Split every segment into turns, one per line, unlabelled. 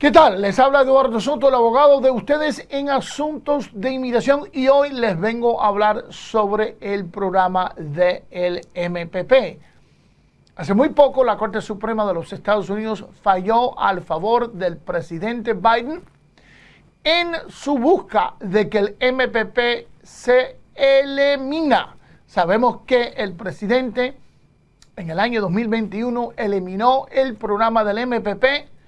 ¿Qué tal? Les habla Eduardo Soto, el abogado de ustedes en asuntos de inmigración y hoy les vengo a hablar sobre el programa del MPP. Hace muy poco la Corte Suprema de los Estados Unidos falló al favor del presidente Biden en su busca de que el MPP se elimina. Sabemos que el presidente en el año 2021 eliminó el programa del MPP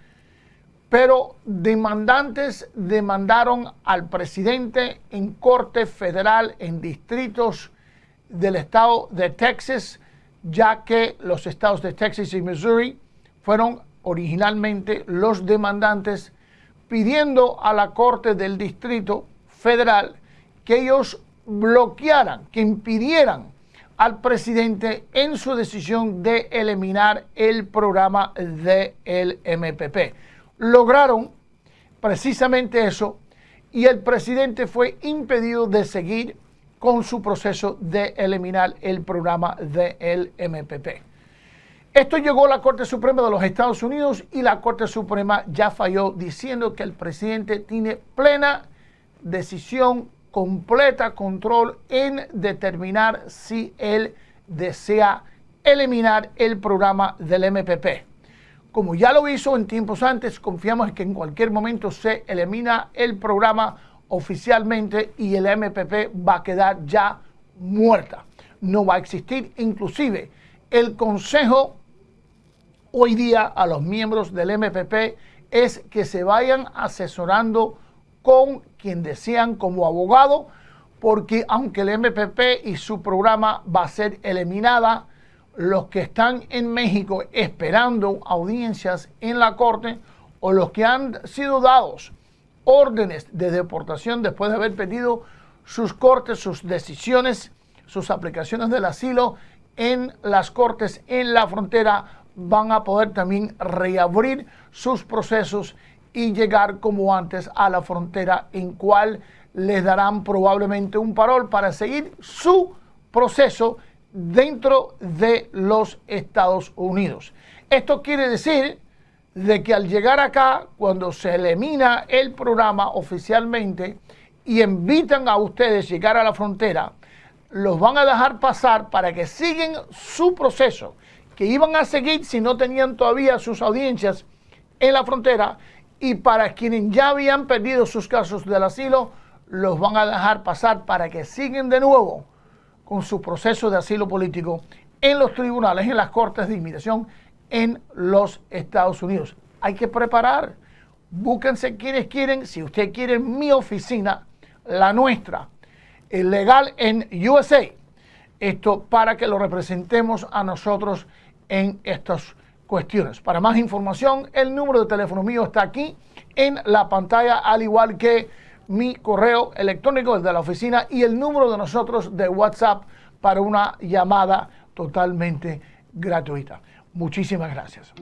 pero demandantes demandaron al presidente en corte federal en distritos del estado de Texas, ya que los estados de Texas y Missouri fueron originalmente los demandantes pidiendo a la corte del distrito federal que ellos bloquearan, que impidieran al presidente en su decisión de eliminar el programa del MPP lograron precisamente eso y el presidente fue impedido de seguir con su proceso de eliminar el programa del MPP. Esto llegó a la Corte Suprema de los Estados Unidos y la Corte Suprema ya falló diciendo que el presidente tiene plena decisión, completa control en determinar si él desea eliminar el programa del MPP. Como ya lo hizo en tiempos antes, confiamos en que en cualquier momento se elimina el programa oficialmente y el MPP va a quedar ya muerta. No va a existir. Inclusive el consejo hoy día a los miembros del MPP es que se vayan asesorando con quien desean como abogado, porque aunque el MPP y su programa va a ser eliminada, los que están en México esperando audiencias en la corte o los que han sido dados órdenes de deportación después de haber pedido sus cortes, sus decisiones, sus aplicaciones del asilo en las cortes en la frontera van a poder también reabrir sus procesos y llegar como antes a la frontera en cual les darán probablemente un parol para seguir su proceso dentro de los Estados Unidos. Esto quiere decir de que al llegar acá, cuando se elimina el programa oficialmente y invitan a ustedes a llegar a la frontera, los van a dejar pasar para que sigan su proceso, que iban a seguir si no tenían todavía sus audiencias en la frontera, y para quienes ya habían perdido sus casos del asilo, los van a dejar pasar para que sigan de nuevo con su proceso de asilo político en los tribunales, en las cortes de inmigración en los Estados Unidos. Hay que preparar. Búsquense quienes quieren. Si usted quiere mi oficina, la nuestra, el legal en USA, esto para que lo representemos a nosotros en estas cuestiones. Para más información, el número de teléfono mío está aquí en la pantalla, al igual que mi correo electrónico, el de la oficina, y el número de nosotros de WhatsApp para una llamada totalmente gratuita. Muchísimas gracias.